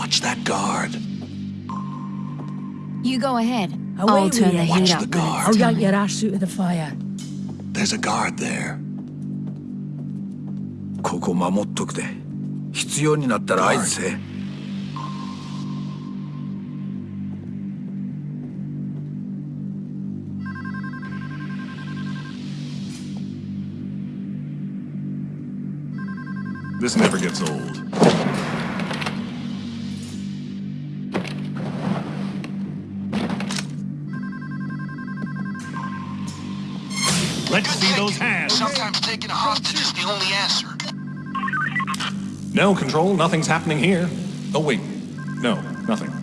Watch that guard. You go ahead. Away I'll with turn you. the Watch heat the up when guard. I'll it's yank time. your ass out of the fire. There's a guard there. ここ守っとくで必要になったら合図せ This never gets old. Let's see those hands. Sometimes taking a hostage is the only answer. No, Control, nothing's happening here. Oh, wait. No, nothing.